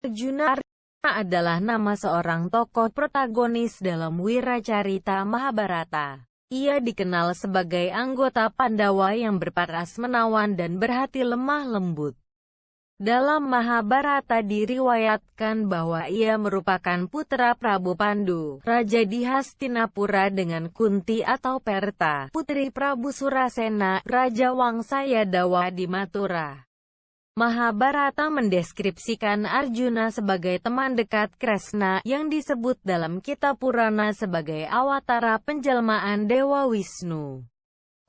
Arjuna adalah nama seorang tokoh protagonis dalam Wiracarita Mahabharata. Ia dikenal sebagai anggota Pandawa yang berparas menawan dan berhati lemah lembut. Dalam Mahabharata diriwayatkan bahwa ia merupakan putra Prabu Pandu, Raja di Hastinapura dengan Kunti atau Perta, putri Prabu Surasena, Raja Wangsa Yadawa di Mathura. Mahabharata mendeskripsikan Arjuna sebagai teman dekat Kresna, yang disebut dalam kitab Purana sebagai awatara penjelmaan Dewa Wisnu.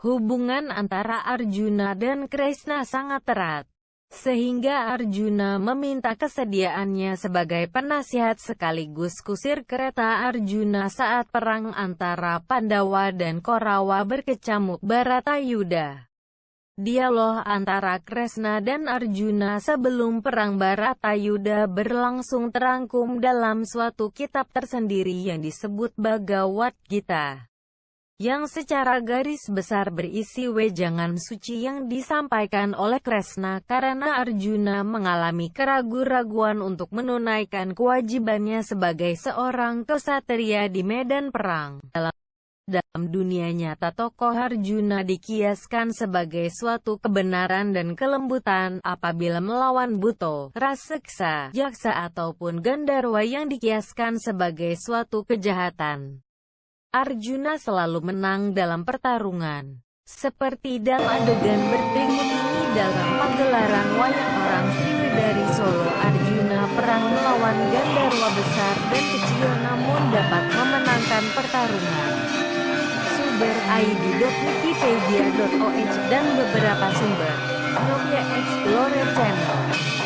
Hubungan antara Arjuna dan Kresna sangat erat sehingga Arjuna meminta kesediaannya sebagai penasihat sekaligus kusir kereta Arjuna saat perang antara Pandawa dan Korawa berkecamuk Baratayuda. Dialog antara Kresna dan Arjuna sebelum perang Baratayuda berlangsung terangkum dalam suatu kitab tersendiri yang disebut Bhagavad Gita yang secara garis besar berisi wejangan suci yang disampaikan oleh Kresna karena Arjuna mengalami keraguan-raguan untuk menunaikan kewajibannya sebagai seorang kesatria di medan perang. Dalam dalam dunia nyata tokoh Arjuna dikiaskan sebagai suatu kebenaran dan kelembutan apabila melawan Buto, Raseksa, Jaksa ataupun Gandarwa yang dikiaskan sebagai suatu kejahatan. Arjuna selalu menang dalam pertarungan. Seperti dalam adegan berikut ini dalam pagelaran wayang orang Sriwedari Solo Arjuna perang melawan Gandarwa besar dan kecil namun dapat memenangkan pertarungan. Sumber id.wikipedia.oh dan beberapa sumber. Novia Explorer Channel